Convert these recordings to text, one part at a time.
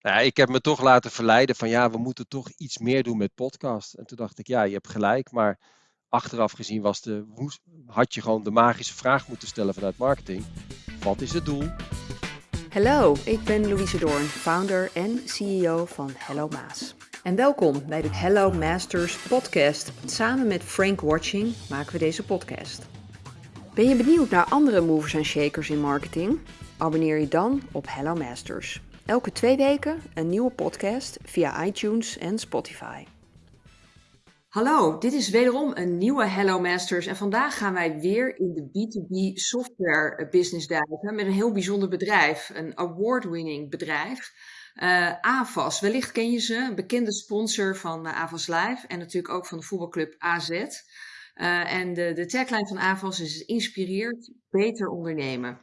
Nou, ik heb me toch laten verleiden van ja, we moeten toch iets meer doen met podcast. En toen dacht ik, ja, je hebt gelijk, maar achteraf gezien was de, had je gewoon de magische vraag moeten stellen vanuit marketing. Wat is het doel? Hallo, ik ben Louise Doorn, founder en CEO van Hello Maas. En welkom bij de Hello Masters podcast. Samen met Frank Watching maken we deze podcast. Ben je benieuwd naar andere movers en shakers in marketing? Abonneer je dan op Hello Masters. Elke twee weken een nieuwe podcast via iTunes en Spotify. Hallo, dit is wederom een nieuwe Hello Masters en vandaag gaan wij weer in de B2B software business duiken met een heel bijzonder bedrijf, een award-winning bedrijf. Uh, AVAS, wellicht ken je ze, een bekende sponsor van uh, AVAS Live en natuurlijk ook van de voetbalclub AZ. Uh, en de, de tagline van AVAS is inspireert, beter ondernemen.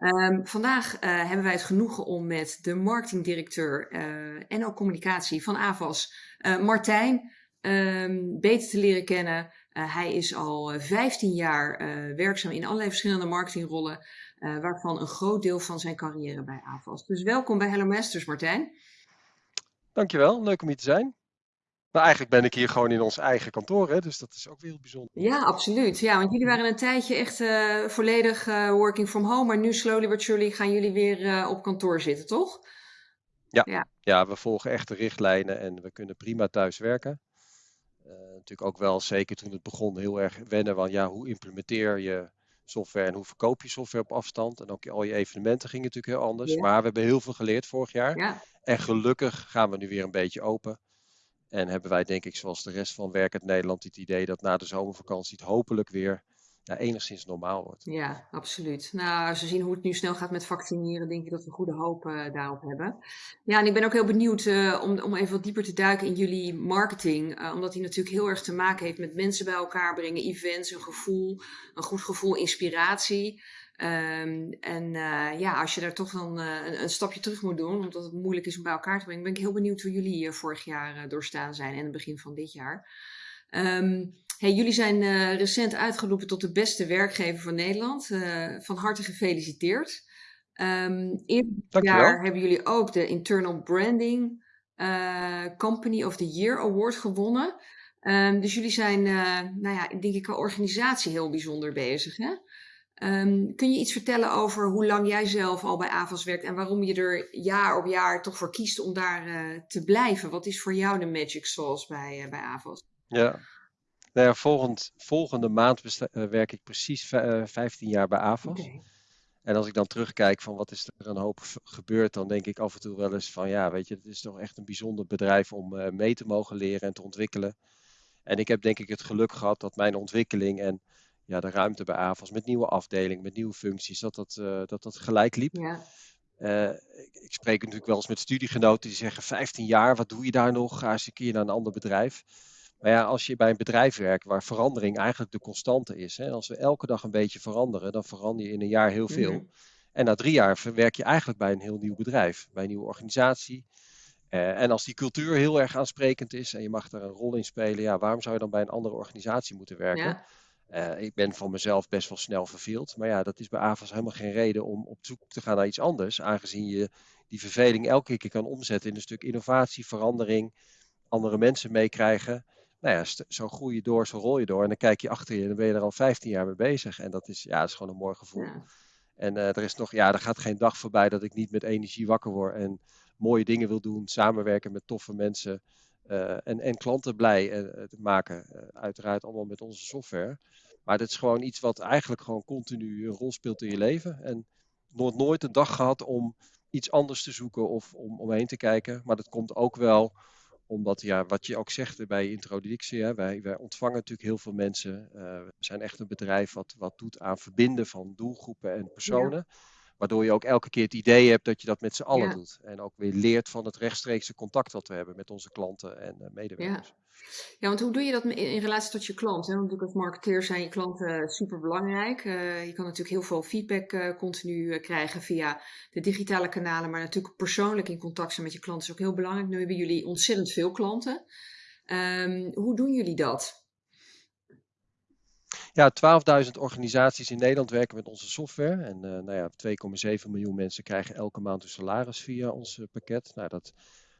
Um, vandaag uh, hebben wij het genoegen om met de marketingdirecteur uh, en ook communicatie van AVAS, uh, Martijn, um, beter te leren kennen. hij is al 15 jaar werkzaam in allerlei verschillende marketingrollen, waarvan een groot deel van zijn carrière bij AVAS. Dus welkom bij Hello Masters, Martijn. Dankjewel, leuk om hier te zijn. Maar eigenlijk ben ik hier gewoon in ons eigen kantoor, hè? dus dat is ook weer bijzonder. Ja, absoluut. Ja, want jullie waren een tijdje echt uh, volledig uh, working from home, maar nu slowly but surely gaan jullie weer uh, op kantoor zitten, toch? Ja. ja. Ja. we volgen echt de richtlijnen en we kunnen prima thuis werken. natuurlijk ook wel, zeker toen het begon, heel erg wennen van ja, hoe implementeer je software en hoe verkoop je software op afstand. En ook al je evenementen gingen natuurlijk heel anders. Ja. Maar we hebben heel veel geleerd vorig jaar. Ja. En gelukkig gaan we nu weer een beetje open. En hebben wij, denk ik, zoals de rest van Werkend Nederland, het idee dat na de zomervakantie het hopelijk weer enigszins normaal wordt. Ja, absoluut. Nou, als we zien hoe het nu snel gaat met vaccineren, denk ik dat we goede hoop uh, daarop hebben. Ja, en ik ben ook heel benieuwd uh, om, om even wat dieper te duiken in jullie marketing. Uh, omdat die natuurlijk heel erg te maken heeft met mensen bij elkaar brengen, events, een gevoel, een goed gevoel, inspiratie. Um, en uh, ja, als je daar toch dan uh, een, een, stapje terug moet doen, omdat het moeilijk is om bij elkaar te brengen, ben ik heel benieuwd hoe jullie uh, vorig jaar doorstaan zijn en het begin van dit jaar. Um, hey, jullie zijn recent uitgeroepen tot de beste werkgever van Nederland. van harte gefeliciteerd. Um, dit jaar hebben jullie ook de Internal Branding Company of the Year Award gewonnen. dus jullie zijn, nou ja, denk ik, qua organisatie heel bijzonder bezig. Hè? Um, kun je iets vertellen over hoe lang jij zelf al bij AVAS werkt en waarom je er jaar op jaar toch voor kiest om daar uh, te blijven? Wat is voor jou de magic sauce bij, uh, bij AVAS? Ja, nou ja, volgend, volgende maand uh, werk ik precies 15 jaar bij AVAS. Okay. En als ik dan terugkijk van wat is er een hoop gebeurd, dan denk ik af en toe wel eens van ja, weet je, het is toch echt een bijzonder bedrijf om mee te mogen leren en te ontwikkelen. En ik heb denk ik het geluk gehad dat mijn ontwikkeling en ja, de ruimte bij AVAS met nieuwe afdelingen, met nieuwe functies, dat dat, uh, dat, dat gelijk liep. Ja. Uh, ik, ik, spreek natuurlijk wel eens met studiegenoten die zeggen 15 jaar, wat doe je daar nog? Ga eens een keer naar een ander bedrijf. Maar ja, als je bij een bedrijf werkt waar verandering eigenlijk de constante is. Hè, als we elke dag een beetje veranderen, dan verander je in een jaar heel veel. Mm -hmm. En na drie jaar werk je eigenlijk bij een heel nieuw bedrijf, bij een nieuwe organisatie. Uh, en als die cultuur heel erg aansprekend is en je mag daar een rol in spelen, ja, waarom zou je dan bij een andere organisatie moeten werken? Ja. Uh, ik ben van mezelf best wel snel verveeld. Maar ja, dat is bij AVAS helemaal geen reden om op zoek te gaan naar iets anders. Aangezien je die verveling elke keer kan omzetten in een stuk innovatie, verandering, andere mensen meekrijgen. Nou ja, zo groei je door, zo rol je door. En dan kijk je achter je en dan ben je er al 15 jaar mee bezig. En dat is, ja, dat is gewoon een mooi gevoel. Ja. En uh, er is nog, ja, er gaat geen dag voorbij dat ik niet met energie wakker word en mooie dingen wil doen, samenwerken met toffe mensen. Uh, en, en, klanten blij uh, te maken. Uh, uiteraard allemaal met onze software. Maar dat is gewoon iets wat eigenlijk gewoon continu een rol speelt in je leven. En nooit, nooit een dag gehad om iets anders te zoeken of om omheen te kijken. Maar dat komt ook wel omdat, ja, wat je ook zegt bij introductie, hè, wij, wij ontvangen natuurlijk heel veel mensen. we zijn echt een bedrijf wat, wat doet aan verbinden van doelgroepen en personen. Ja. Waardoor je ook elke keer het idee hebt dat je dat met z'n allen Ja. doet. En ook weer leert van het rechtstreekse contact wat we hebben met onze klanten en eh, medewerkers. Ja, want hoe doe je dat in, in relatie tot je klant? Hè? Want natuurlijk als marketeer zijn je klanten super belangrijk. je kan natuurlijk heel veel feedback eh, continu eh, krijgen via de digitale kanalen, maar natuurlijk persoonlijk in contact zijn met je klanten is ook heel belangrijk. Nu hebben jullie ontzettend veel klanten. Ehm, hoe doen jullie dat? Ja, 12.000 organisaties in Nederland werken met onze software. En uh, nou ja, 2,7 miljoen mensen krijgen elke maand hun salaris via ons pakket. Nou, dat,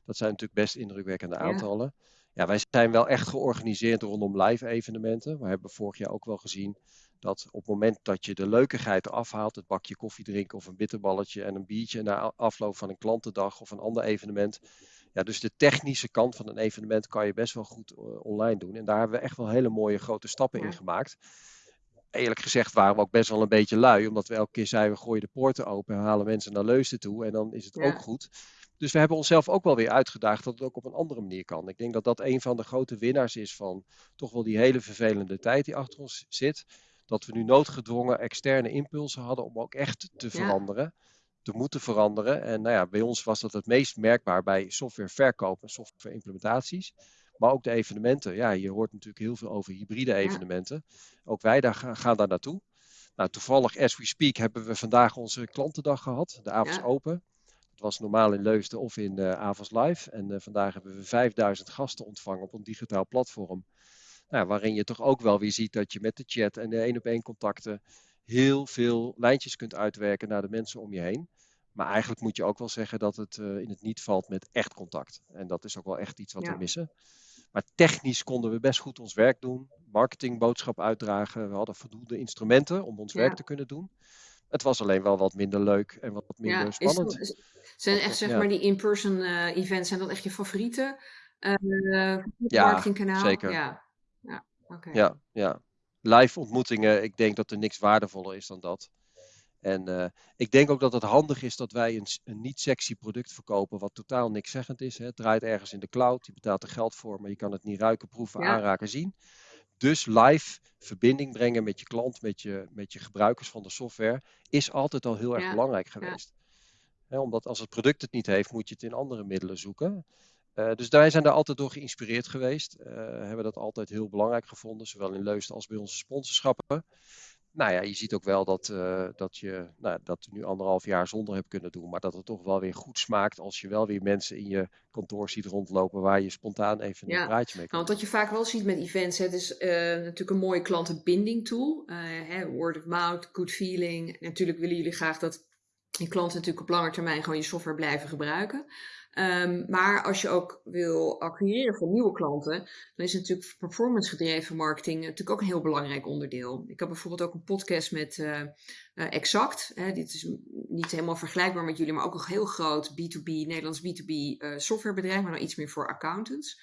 dat zijn natuurlijk best indrukwekkende aantallen. Ja. wij zijn wel echt georganiseerd rondom live evenementen. We hebben vorig jaar ook wel gezien dat op het moment dat je de leukigheid eraf haalt, het bakje koffie drinken of een bitterballetje en een biertje na afloop van een klantendag of een ander evenement. Ja, dus de technische kant van een evenement kan je best wel goed uh, online doen. En daar hebben we echt wel hele mooie grote stappen in gemaakt. Eerlijk gezegd waren we ook best wel een beetje lui, omdat we elke keer zeiden we gooien de poorten open en halen mensen naar Leusden toe en dan is het ook goed. Dus we hebben onszelf ook wel weer uitgedaagd dat het ook op een andere manier kan. Ik denk dat dat een van de grote winnaars is van toch wel die hele vervelende tijd die achter ons zit dat we nu noodgedwongen externe impulsen hadden om ook echt te veranderen, te moeten veranderen. En nou ja, bij ons was dat het meest merkbaar bij softwareverkoop en softwareimplementaties. Maar ook de evenementen. Ja, je hoort natuurlijk heel veel over hybride evenementen. Ook wij daar gaan, daar naartoe. Nou, toevallig, as we speak, hebben we vandaag onze klantendag gehad. De avonds open. Het was normaal in Leusden of in uh, Avonds Live. En uh, vandaag hebben we 5000 gasten ontvangen op een digitaal platform. Nou, waarin je toch ook wel weer ziet dat je met de chat en de één op één contacten heel veel lijntjes kunt uitwerken naar de mensen om je heen. Maar eigenlijk moet je ook wel zeggen dat het uh, in het niet valt met echt contact. En dat is ook wel echt iets wat we missen. Maar technisch konden we best goed ons werk doen. Marketingboodschap uitdragen. We hadden voldoende instrumenten om ons werk te kunnen doen. Het was alleen wel wat minder leuk en wat minder ja, spannend. Is, zijn echt zeg maar die in-person uh, events, zijn dat echt je favoriete uh, marketingkanaal? Ja, zeker. Ja. Ja, ja, ja. Live ontmoetingen, ik denk dat er niks waardevoller is dan dat. En uh, ik denk ook dat het handig is dat wij een, een niet sexy product verkopen wat totaal niks zeggend is. Hè. Het draait ergens in de cloud, je betaalt er geld voor, maar je kan het niet ruiken, proeven, aanraken, zien. Dus live verbinding brengen met je klant, met je, met je gebruikers van de software, is altijd al heel erg belangrijk geweest. Ja. omdat als het product het niet heeft, moet je het in andere middelen zoeken. Uh, dus wij zijn daar altijd door geïnspireerd geweest. Uh, hebben dat altijd heel belangrijk gevonden, zowel in Leusden als bij onze sponsorschappen. Nou ja, je ziet ook wel dat, uh, dat je nou, dat nu anderhalf jaar zonder hebt kunnen doen, maar dat het toch wel weer goed smaakt als je wel weer mensen in je kantoor ziet rondlopen waar je spontaan even een praatje mee kan. Nou, wat je vaak wel ziet met events, het is natuurlijk een mooie klantenbinding tool. Hè, word of mouth, good feeling. Natuurlijk willen jullie graag dat je klanten natuurlijk op lange termijn gewoon je software blijven gebruiken. Um, maar als je ook wil acquireren voor nieuwe klanten, dan is natuurlijk performance gedreven marketing natuurlijk ook een heel belangrijk onderdeel. Ik heb bijvoorbeeld ook een podcast met uh, uh, Exact. Hè, dit is niet helemaal vergelijkbaar met jullie, maar ook een heel groot B2B, Nederlands B2B uh, softwarebedrijf, maar dan iets meer voor accountants.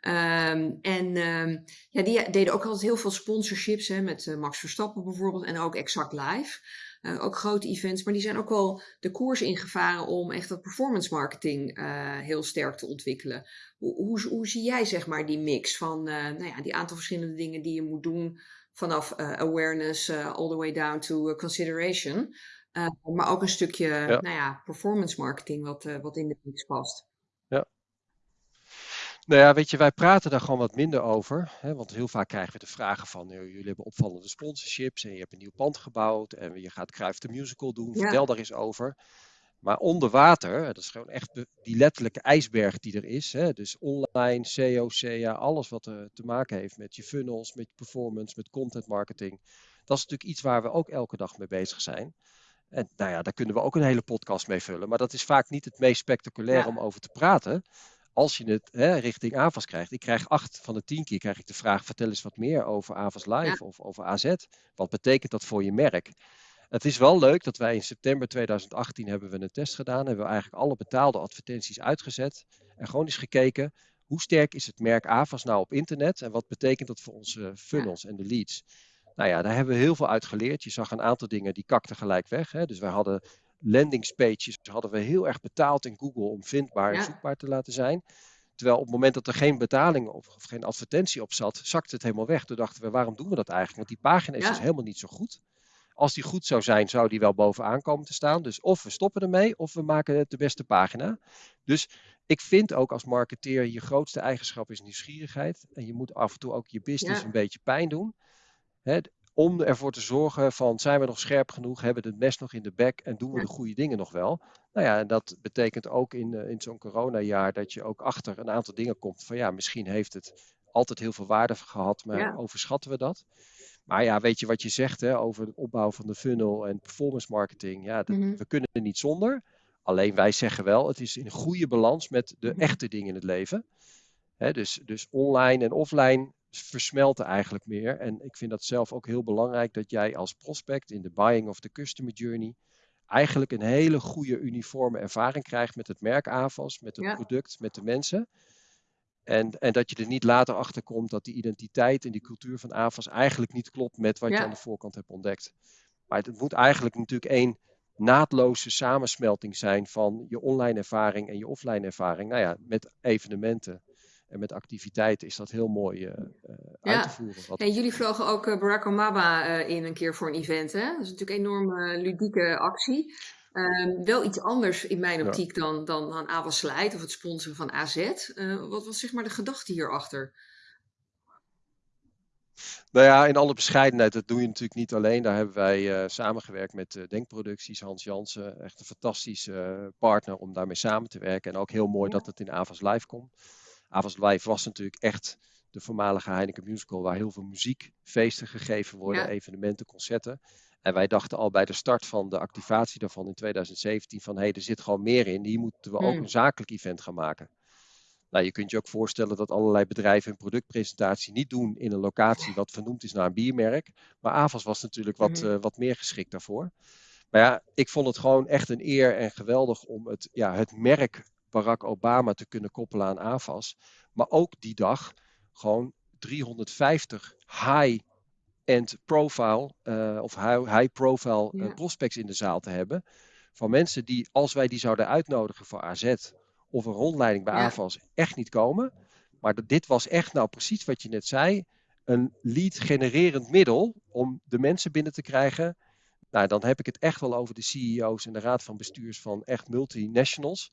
Um, en um, ja, die deden ook altijd heel veel sponsorships hè, met Max Verstappen bijvoorbeeld en ook Exact Live. Uh, ook grote events, maar die zijn ook wel de koers ingevaren om echt dat performance marketing uh, heel sterk te ontwikkelen. Hoe, hoe, hoe, zie jij zeg maar die mix van uh, nou ja, die aantal verschillende dingen die je moet doen vanaf awareness all the way down to consideration, maar ook een stukje ja. Nou ja, performance marketing wat, wat in de mix past. Nou ja, weet je, wij praten daar gewoon wat minder over. Hè, want heel vaak krijgen we de vragen van, jullie hebben opvallende sponsorships en je hebt een nieuw pand gebouwd en je gaat Cruijff de Musical doen. Vertel daar eens over. Maar onder water, dat is gewoon echt die letterlijke ijsberg die er is. Hè, dus online, SEO, SEA, alles wat er te maken heeft met je funnels, met je performance, met content marketing. Dat is natuurlijk iets waar we ook elke dag mee bezig zijn. En nou ja, daar kunnen we ook een hele podcast mee vullen. Maar dat is vaak niet het meest spectaculair om over te praten als je het hè, richting AVAS krijgt, ik krijg acht van de tien keer krijg ik de vraag: vertel eens wat meer over AVAS Live of over AZ. Wat betekent dat voor je merk? Het is wel leuk dat wij in september 2018 hebben we een test gedaan. Hebben we eigenlijk alle betaalde advertenties uitgezet. En gewoon eens gekeken, hoe sterk is het merk AVAS nou op internet? En wat betekent dat voor onze funnels en de leads? Nou ja, daar hebben we heel veel uit geleerd. Je zag een aantal dingen die kakten gelijk weg. Hè? Dus wij hadden landingspages hadden we heel erg betaald in Google om vindbaar en zoekbaar te laten zijn. Terwijl op het moment dat er geen betaling of, of geen advertentie op zat, zakte het helemaal weg. Toen dachten we, waarom doen we dat eigenlijk? Want die pagina is dus helemaal niet zo goed. Als die goed zou zijn, zou die wel bovenaan komen te staan. Dus of we stoppen ermee, of we maken het de beste pagina. Dus ik vind ook als marketeer, je grootste eigenschap is nieuwsgierigheid. En je moet af en toe ook je business een beetje pijn doen om ervoor te zorgen van zijn we nog scherp genoeg, hebben we het mes nog in de bek en doen we de goede dingen nog wel. Nou ja, en dat betekent ook in, uh, in zo'n coronajaar dat je ook achter een aantal dingen komt van ja, misschien heeft het altijd heel veel waarde gehad, maar overschatten we dat. Maar ja, weet je wat je zegt hè, over het opbouwen van de funnel en performance marketing? Ja, dat, Mhm. we kunnen er niet zonder. Alleen wij zeggen wel, het is in goede balans met de echte dingen in het leven. Hè, dus, dus online en offline versmelten eigenlijk meer. En ik vind dat zelf ook heel belangrijk dat jij als prospect in de buying of the customer journey eigenlijk een hele goede uniforme ervaring krijgt met het merk AVAS, met het Ja. product, met de mensen. En, en dat je er niet later achter komt dat die identiteit en die cultuur van AVAS eigenlijk niet klopt met wat je aan de voorkant hebt ontdekt. Maar het moet eigenlijk natuurlijk één naadloze samensmelting zijn van je online ervaring en je offline ervaring. Nou ja, met evenementen en met activiteiten is dat heel mooi eh, uit te voeren. Wat, En jullie vlogen ook eh, Barack Obama in een keer voor een event. Hè? Dat is natuurlijk een enorme ludieke actie. Ehm, wel iets anders in mijn Ja. optiek dan, dan aan Avas Light of het sponsoren van AZ. Wat was zeg maar de gedachte hierachter? Nou ja, in alle bescheidenheid, dat doe je natuurlijk niet alleen. Daar hebben wij samengewerkt met Denkproducties, Hans Jansen. Echt een fantastische partner om daarmee samen te werken. En ook heel mooi Ja. dat het in Avas Live komt. Avas Live was natuurlijk echt de voormalige Heineken Musical, waar heel veel muziekfeesten gegeven worden, Ja. evenementen, concerten. En wij dachten al bij de start van de activatie daarvan in 2017 van hé, hey, er zit gewoon meer in. Hier moeten we ook Hmm. een zakelijk event gaan maken. Nou, je kunt je ook voorstellen dat allerlei bedrijven een productpresentatie niet doen in een locatie wat vernoemd is naar een biermerk. Maar Avas was natuurlijk wat, Mhm. eh, wat meer geschikt daarvoor. Maar ja, ik vond het gewoon echt een eer en geweldig om het, ja, het merk Barack Obama te kunnen koppelen aan Avas. Maar ook die dag gewoon 350 high-end profile eh, of high- high-profile eh, prospects in de zaal te hebben. Van mensen die, als wij die zouden uitnodigen voor AZ of een rondleiding bij Ja. AVAS, echt niet komen. Maar dat- dit was echt nou precies wat je net zei. Een lead genererend middel om de mensen binnen te krijgen. Nou, dan heb ik het echt wel over de CEO's en de raad van bestuurs van echt multinationals.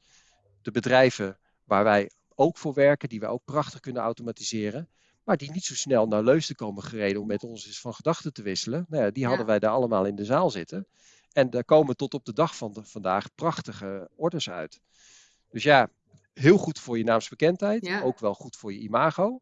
De bedrijven waar wij ook voor werken, die wij ook prachtig kunnen automatiseren. Maar die niet zo snel naar Leusden komen gereden om met ons eens van gedachten te wisselen. Nou ja, die Ja. hadden wij daar allemaal in de zaal zitten. En daar komen tot op de dag van de, vandaag prachtige orders uit. Dus ja, heel goed voor je naamsbekendheid. Ja. Ook wel goed voor je imago.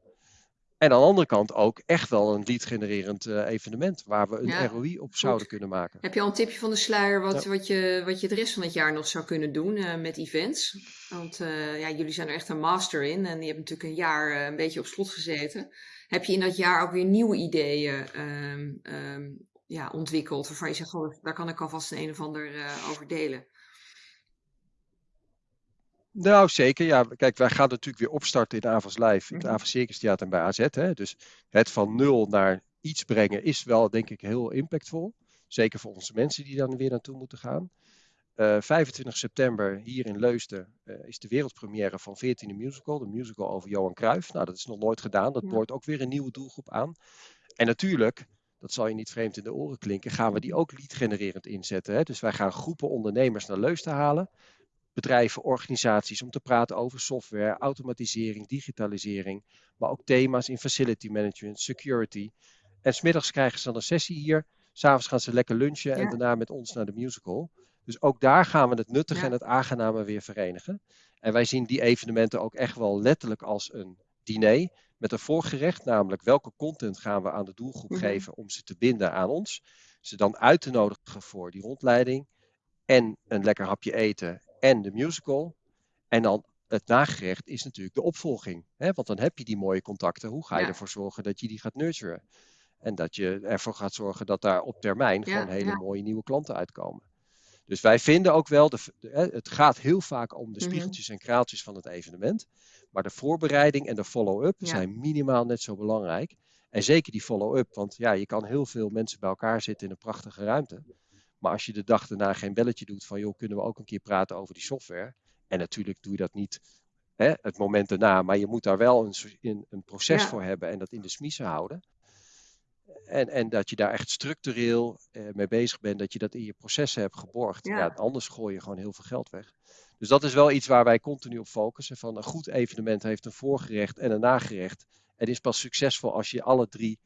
En aan de andere kant ook echt wel een lead-genererend eh, evenement waar we een Ja, ROI op zouden kunnen maken. Heb je al een tipje van de sluier wat, Ja. wat, je, wat je de rest van het jaar nog zou kunnen doen eh, met events? Want eh, ja, jullie zijn er echt een master in en je hebt natuurlijk een jaar een beetje op slot gezeten. Heb je in dat jaar ook weer nieuwe ideeën ehm, ehm, ja, ontwikkeld waarvan je zegt, oh, daar kan ik alvast een, een of ander over delen? Nou, zeker. Ja, kijk, wij gaan natuurlijk weer opstarten in Avas Live, in het Mhm. Avas Circus Theater en bij AZ. Hè. Dus het van nul naar iets brengen is wel, denk ik, heel impactvol. Zeker voor onze mensen die dan weer naartoe moeten gaan. Eh 25 september hier in Leusden eh, is de wereldpremière van 14e Musical. De musical over Johan Cruijff. Nou, dat is nog nooit gedaan. Dat boort ook weer een nieuwe doelgroep aan. En natuurlijk, dat zal je niet vreemd in de oren klinken, gaan we die ook lead genererend inzetten. Hè. Dus wij gaan groepen ondernemers naar Leusden halen bedrijven, organisaties om te praten over software, automatisering, digitalisering, maar ook thema's in facility management, security. En smiddags krijgen ze dan een sessie hier, s'avonds gaan ze lekker lunchen en daarna met ons naar de musical. Dus ook daar gaan we het nuttige Ja. en het aangename weer verenigen. En wij zien die evenementen ook echt wel letterlijk als een diner met een voorgerecht, namelijk welke content gaan we aan de doelgroep Mhm. geven om ze te binden aan ons. Ze dan uit te nodigen voor die rondleiding en een lekker hapje eten en de musical. En dan het nagerecht is natuurlijk de opvolging. Hè? Want dan heb je die mooie contacten. Hoe ga je Ja. ervoor zorgen dat je die gaat nurturen? En dat je ervoor gaat zorgen dat daar op termijn Ja, gewoon hele ja. mooie nieuwe klanten uitkomen. Dus wij vinden ook wel, de, het gaat heel vaak om de Mhm. spiegeltjes en kraaltjes van het evenement. Maar de voorbereiding en de follow-up zijn minimaal net zo belangrijk. En zeker die follow-up, want ja, je kan heel veel mensen bij elkaar zitten in een prachtige ruimte. Maar als je de dag daarna geen belletje doet van, joh, kunnen we ook een keer praten over die software? En natuurlijk doe je dat niet hè, het moment daarna, maar je moet daar wel een, een, proces Ja. voor hebben en dat in de smiezen houden. En, en dat je daar echt structureel eh, mee bezig bent, dat je dat in je processen hebt geborgd. Ja. Ja. anders gooi je gewoon heel veel geld weg. Dus dat is wel iets waar wij continu op focussen. Van een goed evenement heeft een voorgerecht en een nagerecht. En is pas succesvol als je alle drie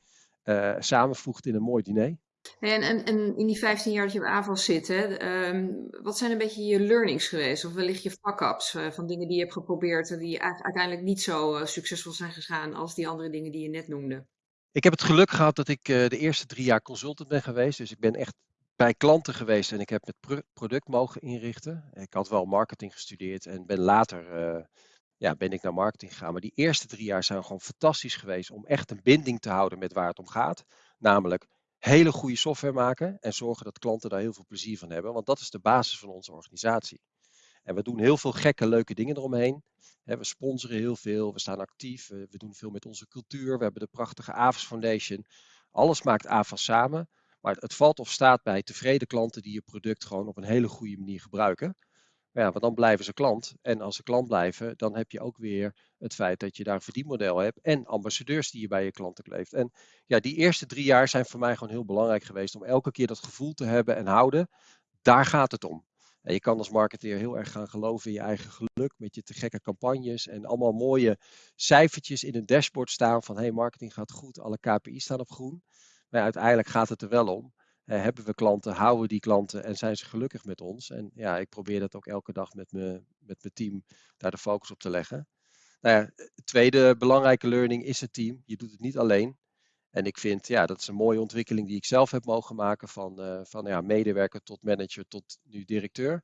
eh, samenvoegt in een mooi diner. En, en, in die 15 jaar dat je bij AVAS zit, hè, ehm, wat zijn een beetje je learnings geweest? Of wellicht je fuck-ups eh, van dingen die je hebt geprobeerd en die u- uiteindelijk niet zo eh, succesvol zijn gegaan als die andere dingen die je net noemde? Ik heb het geluk gehad dat ik de eerste drie jaar consultant ben geweest. Dus ik ben echt bij klanten geweest en ik heb het product mogen inrichten. Ik had wel marketing gestudeerd en ben later ja, ben ik naar marketing gegaan. Maar die eerste drie jaar zijn gewoon fantastisch geweest om echt een binding te houden met waar het om gaat. Namelijk hele goede software maken en zorgen dat klanten daar heel veel plezier van hebben. Want dat is de basis van onze organisatie. En we doen heel veel gekke, leuke dingen eromheen. We sponsoren heel veel, we staan actief, we doen veel met onze cultuur. We hebben de prachtige AVAS Foundation. Alles maakt AVAS samen. Maar het valt of staat bij tevreden klanten die je product gewoon op een hele goede manier gebruiken. Ja, want dan blijven ze klant. En als ze klant blijven, dan heb je ook weer het feit dat je daar een verdienmodel hebt en ambassadeurs die je bij je klanten kleeft. En ja, die eerste drie jaar zijn voor mij gewoon heel belangrijk geweest om elke keer dat gevoel te hebben en houden. Daar gaat het om. En je kan als marketeer heel erg gaan geloven in je eigen geluk met je te gekke campagnes en allemaal mooie cijfertjes in een dashboard staan van hey, marketing gaat goed, alle KPI's staan op groen. Maar uiteindelijk gaat het er wel om hebben we klanten, houden die klanten en zijn ze gelukkig met ons? En ja, ik probeer dat ook elke dag met, me, met mijn team daar de focus op te leggen. Nou ja, tweede belangrijke learning is het team. Je doet het niet alleen. En ik vind, ja, dat is een mooie ontwikkeling die ik zelf heb mogen maken van, uh, van ja, medewerker tot manager tot nu directeur.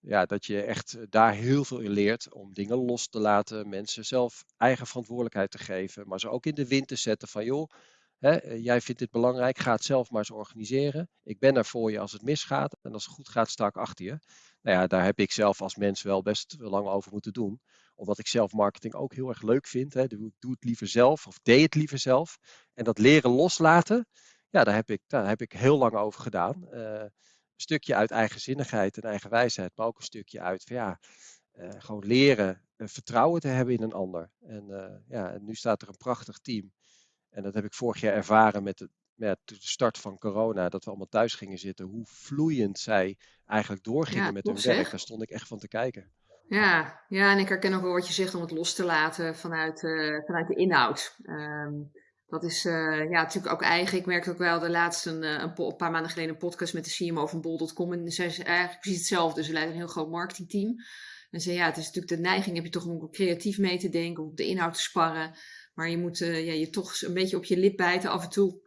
Ja, dat je echt daar heel veel in leert om dingen los te laten, mensen zelf eigen verantwoordelijkheid te geven, maar ze ook in de wind te zetten van joh, Eh, jij vindt dit belangrijk, ga het zelf maar eens organiseren. Ik ben er voor je als het misgaat en als het goed gaat sta ik achter je. Nou ja, daar heb ik zelf als mens wel best lang over moeten doen. Omdat ik zelf marketing ook heel erg leuk vind. Hè. Doe, doe het liever zelf of deed het liever zelf. En dat leren loslaten, ja, daar heb ik, daar heb ik heel lang over gedaan. Uh, een stukje uit eigenzinnigheid en eigen wijsheid, maar ook een stukje uit van ja, uh, gewoon leren vertrouwen te hebben in een ander. En, ja, en nu staat er een prachtig team en dat heb ik vorig jaar ervaren met de, met de start van corona, dat we allemaal thuis gingen zitten. Hoe vloeiend zij eigenlijk doorgingen met hun werk. Daar stond ik echt van te kijken. Ja, ja, en ik herken ook wel wat je zegt om het los te laten vanuit, uh, vanuit de inhoud. Um, dat is uh, ja, natuurlijk ook eigen. Ik merkte ook wel de laatste een, eh, een, paar maanden geleden een podcast met de CMO van Bol.com. En zij is eigenlijk precies hetzelfde. Ze leiden een heel groot marketingteam. En zei ja, het is natuurlijk de neiging, heb je toch om creatief mee te denken, om op de inhoud te sparren. Maar je moet uh, ja, je toch een beetje op je lip bijten af en toe.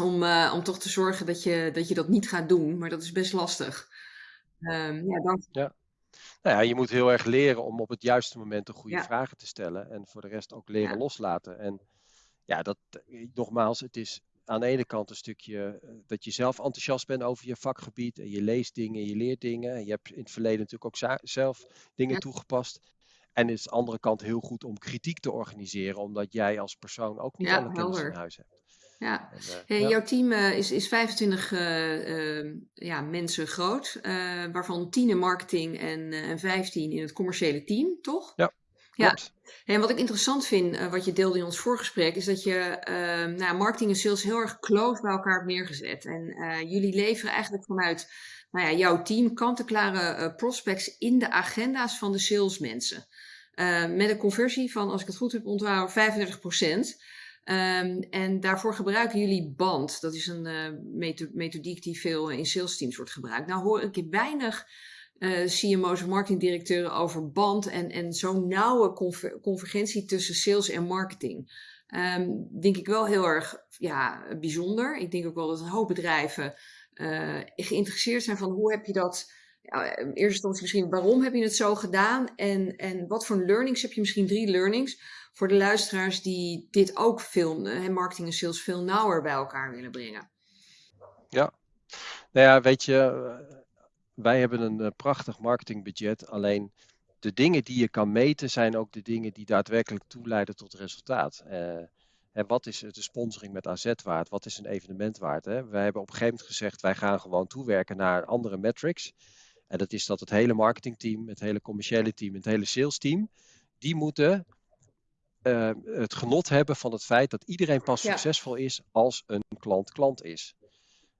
Om, uh, om toch te zorgen dat je, dat je dat niet gaat doen. Maar dat is best lastig. Um, ja, dan... ja. Nou ja, je moet heel erg leren om op het juiste moment de goede ja. vragen te stellen. En voor de rest ook leren ja. loslaten. En ja, dat, nogmaals, het is aan de ene kant een stukje eh, dat je zelf enthousiast bent over je vakgebied. En je leest dingen, je leert dingen. En je hebt in het verleden natuurlijk ook zelf dingen ja. toegepast. En is de andere kant heel goed om kritiek te organiseren, omdat jij als persoon ook niet ja, alle kennis helder. in huis hebt. Ja, en, uh, hey, ja. jouw team uh, is, is 25 uh, ja, mensen groot, waarvan 10 in marketing en, en 15 in het commerciële team, toch? Ja. Ja, en wat ik interessant vind, wat je deelde in ons voorgesprek, is dat je ehm, nou, marketing en sales heel erg close bij elkaar hebt neergezet. En jullie leveren eigenlijk vanuit nou ja, jouw team kant-en-klare prospects in de agenda's van de salesmensen. Uh, met een conversie van, als ik het goed heb onthouden, 35 procent. Um, en daarvoor gebruiken jullie BAND. Dat is een uh, methodiek die veel in sales teams wordt gebruikt. Nou hoor ik weinig CMO's of marketingdirecteuren over BAND en, en zo'n nauwe conver convergentie tussen sales en marketing. Um, denk ik wel heel erg ja, bijzonder. Ik denk ook wel dat een hoop bedrijven geïnteresseerd zijn van hoe heb je dat ja, in misschien waarom heb je het zo gedaan en, en wat voor learnings heb je misschien drie learnings voor de luisteraars die dit ook veel, marketing en sales veel nauwer bij elkaar willen brengen. Ja, nou ja, weet je, eh, wij hebben een uh, prachtig marketingbudget, alleen de dingen die je kan meten zijn ook de dingen die daadwerkelijk toeleiden tot resultaat. En wat is de sponsoring met AZ waard? Wat is een evenement waard? Hè? Wij hebben op een gegeven moment gezegd, wij gaan gewoon toewerken naar andere metrics. En dat is dat het hele marketingteam, het hele commerciële team, het hele sales team, die moeten uh, het genot hebben van het feit dat iedereen pas ja. succesvol is als een klant klant is.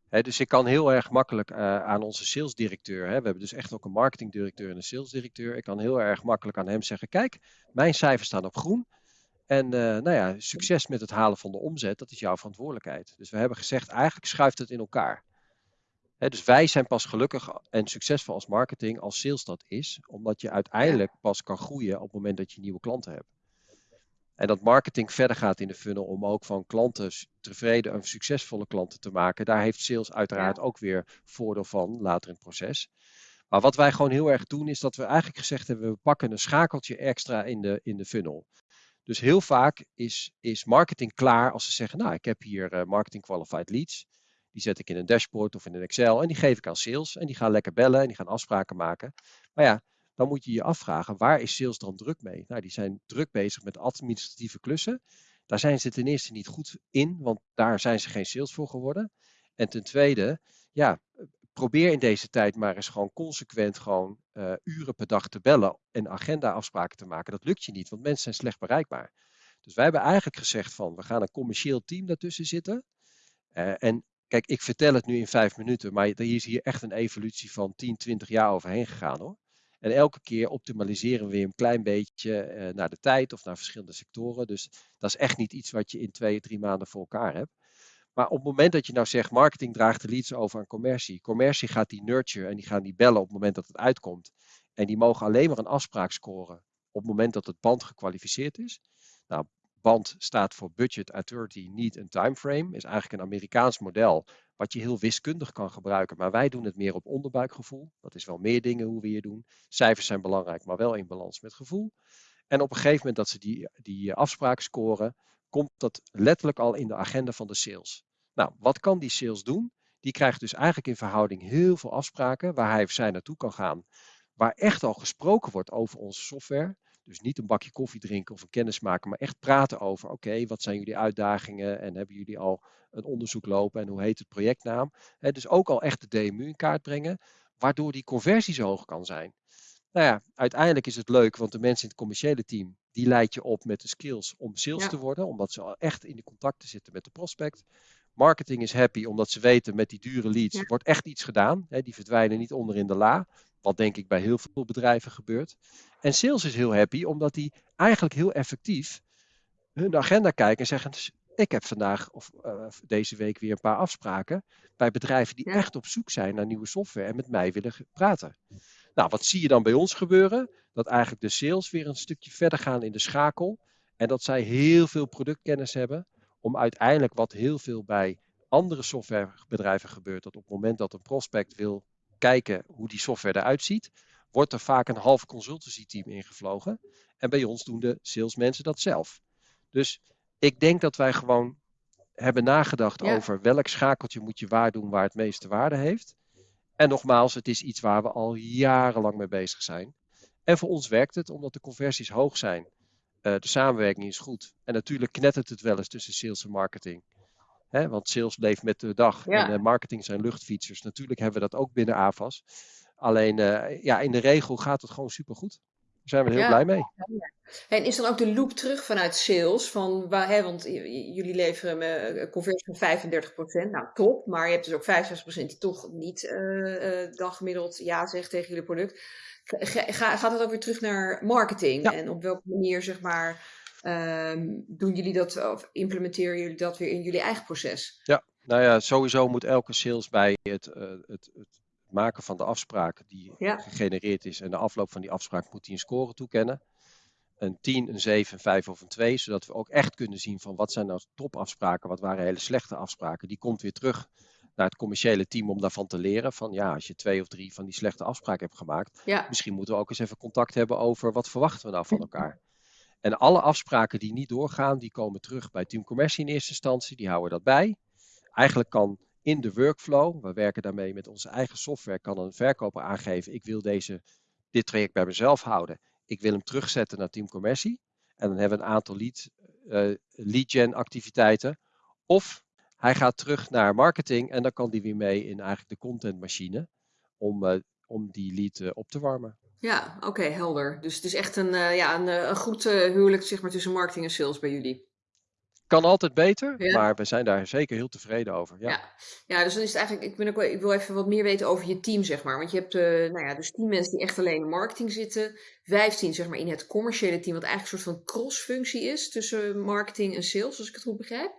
He, dus ik kan heel erg makkelijk uh, aan onze salesdirecteur, hè, we hebben dus echt ook een marketingdirecteur en een salesdirecteur, ik kan heel erg makkelijk aan hem zeggen, kijk, mijn cijfers staan op groen. En uh, nou ja, succes met het halen van de omzet, dat is jouw verantwoordelijkheid. Dus we hebben gezegd, eigenlijk schuift het in elkaar dus wij zijn pas gelukkig en succesvol als marketing als sales dat is, omdat je uiteindelijk pas kan groeien op het moment dat je nieuwe klanten hebt. En dat marketing verder gaat in de funnel om ook van klanten tevreden en succesvolle klanten te maken. Daar heeft sales uiteraard ook weer voordeel van later in het proces. Maar wat wij gewoon heel erg doen, is dat we eigenlijk gezegd hebben: we pakken een schakeltje extra in de, in de funnel. Dus heel vaak is, is marketing klaar als ze zeggen: Nou, ik heb hier uh, marketing qualified leads. Die zet ik in een dashboard of in een Excel en die geef ik aan sales. En die gaan lekker bellen en die gaan afspraken maken. Maar ja, dan moet je je afvragen, waar is sales dan druk mee? Nou, die zijn druk bezig met administratieve klussen. Daar zijn ze ten eerste niet goed in, want daar zijn ze geen sales voor geworden. En ten tweede, ja, probeer in deze tijd maar eens gewoon consequent gewoon uh, uren per dag te bellen en agenda-afspraken te maken. Dat lukt je niet, want mensen zijn slecht bereikbaar. Dus wij hebben eigenlijk gezegd van, we gaan een commercieel team daartussen zitten. Uh, en kijk, ik vertel het nu in vijf minuten, maar hier is hier echt een evolutie van 10, 20 jaar overheen gegaan hoor. En elke keer optimaliseren we weer een klein beetje uh, naar de tijd of naar verschillende sectoren. Dus dat is echt niet iets wat je in twee, drie maanden voor elkaar hebt. Maar op het moment dat je nou zegt, marketing draagt de leads over aan commercie. Commercie gaat die nurture en die gaan die bellen op het moment dat het uitkomt. En die mogen alleen maar een afspraak scoren op het moment dat het band gekwalificeerd is. Nou, band staat voor budget, authority, need en timeframe. Is eigenlijk een Amerikaans model wat je heel wiskundig kan gebruiken. Maar wij doen het meer op onderbuikgevoel. Dat is wel meer dingen hoe we hier doen. Cijfers zijn belangrijk, maar wel in balans met gevoel. En op een gegeven moment dat ze die, die afspraak scoren, komt dat letterlijk al in de agenda van de sales. Nou, wat kan die sales doen? Die krijgt dus eigenlijk in verhouding heel veel afspraken waar hij of zij naartoe kan gaan. Waar echt al gesproken wordt over onze software. Dus niet een bakje koffie drinken of een kennis maken, maar echt praten over: oké, wat zijn jullie uitdagingen en hebben jullie al een onderzoek lopen en hoe heet het projectnaam? dus ook al echt de DMU in kaart brengen, waardoor die conversie zo hoog kan zijn. Nou ja, uiteindelijk is het leuk, want de mensen in het commerciële team, die leid je op met de skills om sales te worden, omdat ze al echt in de contacten zitten met de prospect. Marketing is happy, omdat ze weten met die dure leads wordt echt iets gedaan. die verdwijnen niet onder in de la, wat denk ik bij heel veel bedrijven gebeurt. En sales is heel happy, omdat die eigenlijk heel effectief hun agenda kijken en zeggen, ik heb vandaag of uh, deze week weer een paar afspraken bij bedrijven die echt op zoek zijn naar nieuwe software en met mij willen praten. Nou, wat zie je dan bij ons gebeuren? Dat eigenlijk de sales weer een stukje verder gaan in de schakel. En dat zij heel veel productkennis hebben om uiteindelijk wat heel veel bij andere softwarebedrijven gebeurt. Dat op het moment dat een prospect wil kijken hoe die software eruit ziet, wordt er vaak een half consultancy team ingevlogen. En bij ons doen de salesmensen dat zelf. Dus ik denk dat wij gewoon hebben nagedacht over welk schakeltje moet je waar doen waar het meeste waarde heeft. En nogmaals, het is iets waar we al jarenlang mee bezig zijn. En voor ons werkt het, omdat de conversies hoog zijn. Uh, de samenwerking is goed. En natuurlijk knettert het wel eens tussen sales en marketing. Hè, want sales leeft met de dag. En uh, marketing zijn luchtfietsers. Natuurlijk hebben we dat ook binnen AVAS. Alleen uh, ja, in de regel gaat het gewoon supergoed. Daar zijn we heel blij mee. En is dan ook de loop terug vanuit sales? Van, waar, hè, want jullie leveren een conversie van 35%. Nou, top. Maar je hebt dus ook 65% die toch niet uh, daggemiddeld ja zegt tegen jullie product. Ga, gaat het ook weer terug naar marketing? En op welke manier, zeg maar, um, doen jullie dat of implementeren jullie dat weer in jullie eigen proces? Ja, nou ja, sowieso moet elke sales bij het, uh, het, het maken van de afspraak die ja. gegenereerd is en de afloop van die afspraak moet hij een score toekennen. Een 10, een 7, een 5 of een 2, zodat we ook echt kunnen zien van wat zijn nou topafspraken, wat waren hele slechte afspraken. Die komt weer terug naar het commerciële team om daarvan te leren. Van ja, als je twee of drie van die slechte afspraken hebt gemaakt, ja. misschien moeten we ook eens even contact hebben over wat verwachten we nou van elkaar. En alle afspraken die niet doorgaan, die komen terug bij Team Commercie in eerste instantie. Die houden dat bij. Eigenlijk kan in de workflow, we werken daarmee met onze eigen software, kan een verkoper aangeven, ik wil deze, dit traject bij mezelf houden. Ik wil hem terugzetten naar Team Commercie. En dan hebben we een aantal lead, uh, gen activiteiten. Of hij gaat terug naar marketing en dan kan die weer mee in eigenlijk de contentmachine om, uh, om die lead uh, op te warmen. Ja, oké, helder. Dus het is echt een, uh, ja, een, een goed huwelijk zeg maar, tussen marketing en sales bij jullie. Kan altijd beter, ja. maar we zijn daar zeker heel tevreden over. Ja. ja. Ja. dus dan is het eigenlijk, ik, ben ook wel, ik wil even wat meer weten over je team, zeg maar. Want je hebt uh, nou ja, dus 10 mensen die echt alleen in marketing zitten, 15 zeg maar in het commerciële team, wat eigenlijk een soort van cross-functie is tussen marketing en sales, als ik het goed begrijp.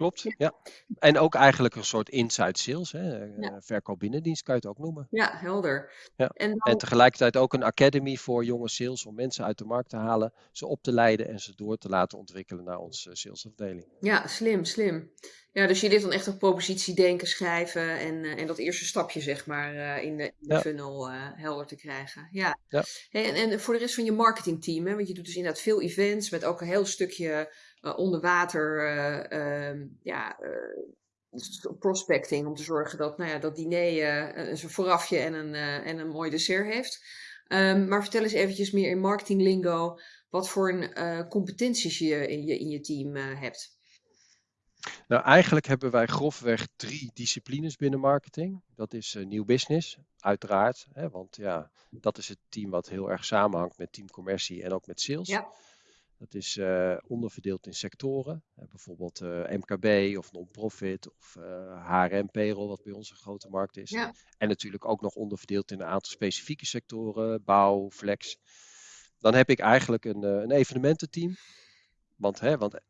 Klopt. Ja. En ook eigenlijk een soort inside sales. Hè? Ja. Verkoop binnendienst kan je het ook noemen. Ja, helder. Ja. En, en, tegelijkertijd ook een academy voor jonge sales om mensen uit de markt te halen, ze op te leiden en ze door te laten ontwikkelen naar onze salesafdeling. Ja, slim, slim. Ja, dus je dit dan echt op propositiedenken schrijven en, en dat eerste stapje, zeg maar, in de, de funnel helder te krijgen. Ja. ja. En, en voor de rest van je marketingteam, hè, want je doet dus inderdaad veel events met ook een heel stukje onder water uh, ja, prospecting. Om te zorgen dat, nou ja, dat diner een voorafje en een, en een mooi dessert heeft. Um, maar vertel eens eventjes meer in marketinglingo wat voor een, competenties je in je, in je team hebt. Nou, eigenlijk hebben wij grofweg drie disciplines binnen marketing. Dat is uh, nieuw business, uiteraard. Hè, want ja, dat is het team wat heel erg samenhangt met team commercie en ook met sales. Ja. Dat is uh, onderverdeeld in sectoren, uh, bijvoorbeeld uh, MKB of non-profit of HRM payroll, wat bij ons een grote markt is. Ja. En natuurlijk ook nog onderverdeeld in een aantal specifieke sectoren, bouw, flex. Dan heb ik eigenlijk een, een evenemententeam. Want, hè, want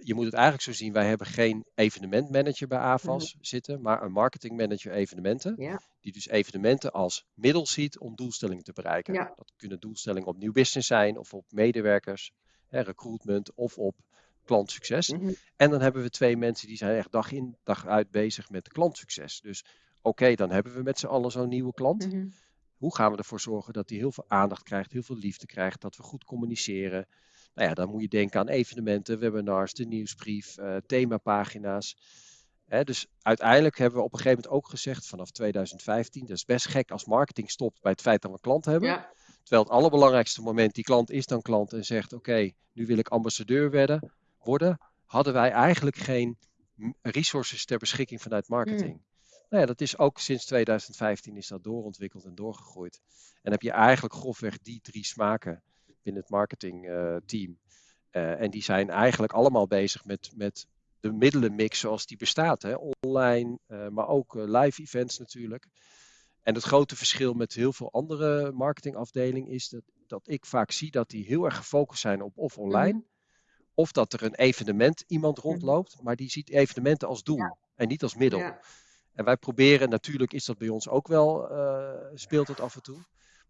je moet het eigenlijk zo zien, wij hebben geen evenementmanager bij AVAS mhm. zitten, maar een marketingmanager evenementen. Ja. Die dus evenementen als middel ziet om doelstellingen te bereiken. Ja. Dat kunnen doelstellingen op nieuw business zijn of op medewerkers recruitment of op klantsucces. Mm En dan hebben we twee mensen die zijn echt dag in dag uit bezig met klantsucces. Dus oké, dan hebben we met z'n allen zo'n nieuwe klant. Mhm. Hoe gaan we ervoor zorgen dat die heel veel aandacht krijgt, heel veel liefde krijgt, dat we goed communiceren? Nou ja, dan moet je denken aan evenementen, webinars, de nieuwsbrief, uh, themapagina's. dus uiteindelijk hebben we op een gegeven moment ook gezegd, vanaf 2015, dat is best gek als marketing stopt bij het feit dat we een klant hebben. Ja. Terwijl het allerbelangrijkste moment, die klant is dan klant en zegt: Oké, nu wil ik ambassadeur werden, worden. Hadden wij eigenlijk geen resources ter beschikking vanuit marketing. Mm. Nou ja, dat is ook sinds 2015 is dat doorontwikkeld en doorgegroeid. En heb je eigenlijk grofweg die drie smaken binnen het marketingteam. Uh, uh, en die zijn eigenlijk allemaal bezig met, met de middelenmix zoals die bestaat. Hè? Online, uh, maar ook live events natuurlijk. En het grote verschil met heel veel andere marketingafdelingen is dat, dat ik vaak zie dat die heel erg gefocust zijn op of online, mhm. of dat er een evenement iemand mhm. rondloopt, maar die ziet evenementen als doel en niet als middel. En wij proberen, natuurlijk is dat bij ons ook wel, uh, speelt het af en toe,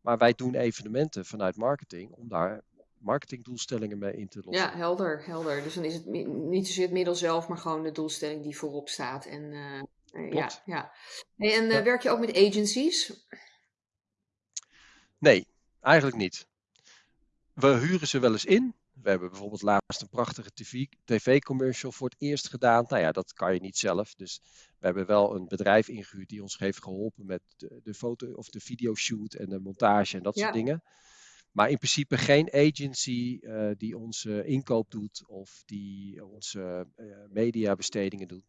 maar wij doen evenementen vanuit marketing om daar marketingdoelstellingen mee in te lossen. Ja, helder, helder. Dus dan is het niet zozeer het middel zelf, maar gewoon de doelstelling die voorop staat. En, uh, ja, ja. en uh, werk je ook met agencies? Nee, eigenlijk niet. We huren ze wel eens in. We hebben bijvoorbeeld laatst een prachtige tv-commercial voor het eerst gedaan. Nou ja, dat kan je niet zelf. Dus we hebben wel een bedrijf ingehuurd die ons heeft geholpen met de, de foto- of de videoshoot en de montage en dat soort dingen. Maar in principe geen agency uh, die onze inkoop doet of die onze uh, mediabestedingen doet.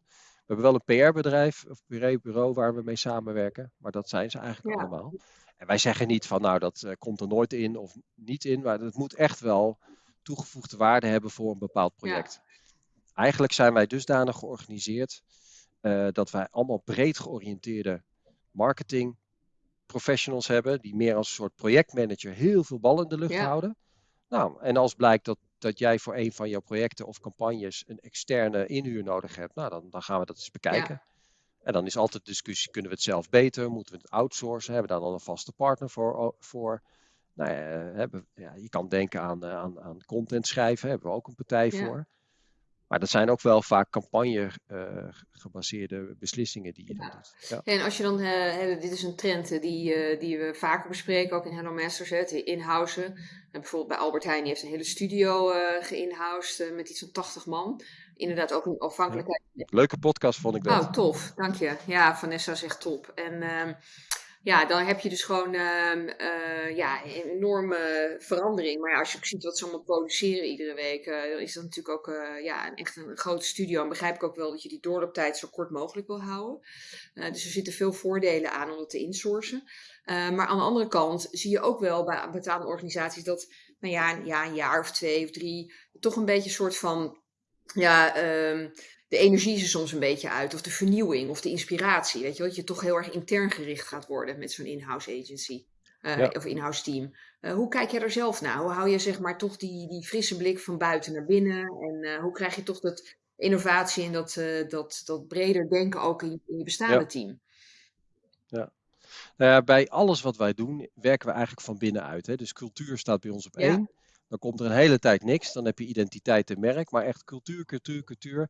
We hebben wel een PR-bedrijf of PR-bureau waar we mee samenwerken, maar dat zijn ze eigenlijk allemaal. En wij zeggen niet van nou dat uh, komt er nooit in of niet in, maar het moet echt wel toegevoegde waarde hebben voor een bepaald project. Eigenlijk zijn wij dusdanig georganiseerd uh, dat wij allemaal breed georiënteerde marketing professionals hebben, die meer als een soort projectmanager heel veel bal in de lucht houden. Nou, en als blijkt dat dat jij voor een van jouw projecten of campagnes een externe inhuur nodig hebt, nou dan, dan gaan we dat eens bekijken. En dan is altijd de discussie, kunnen we het zelf beter? Moeten we het outsourcen? Hebben we daar dan een vaste partner voor? voor? Nou ja, hebben, ja, je kan denken aan, eh, aan, aan content schrijven, hebben we ook een partij voor. Maar dat zijn ook wel vaak campagne uh, gebaseerde beslissingen die je dan doet. Ja. En als je dan, uh, dit is een trend uh, die, die we vaker bespreken, ook in Hello Masters, het inhousen. bijvoorbeeld bij Albert Heijn, die heeft een hele studio geïnhoused met iets van 80 man. Inderdaad ook een afhankelijkheid. Leuke podcast vond ik dat. Oh, tof, dank je. Ja, Vanessa zegt top. En ehm, ja, dan heb je dus gewoon uh, uh, ja, een enorme verandering. Maar ja, als je ziet wat ze allemaal produceren iedere week, uh, dan is dat natuurlijk ook uh, ja, echt een grote studio. En begrijp ik ook wel dat je die doorlooptijd zo kort mogelijk wil houden. dus er zitten veel voordelen aan om dat te insourcen. maar aan de andere kant zie je ook wel bij betaalde organisaties dat nou ja, ja, een jaar of twee of drie toch een beetje een soort van ja, um, de energie is er soms een beetje uit, of de vernieuwing, of de inspiratie. Weet je, dat je toch heel erg intern gericht gaat worden met zo'n in-house agency. Uh, Of in-house team. Uh, hoe kijk jij er zelf naar? Hoe hou je zeg maar toch die, die frisse blik van buiten naar binnen? En uh, hoe krijg je toch dat, innovatie en dat, dat, dat breder denken ook in, in je bestaande team. Ja. Nou ja, bij alles wat wij doen, werken we eigenlijk van binnenuit. Hè? Dus cultuur staat bij ons op één. Dan komt er een hele tijd niks. Dan heb je identiteit en merk. Maar echt cultuur, cultuur, cultuur.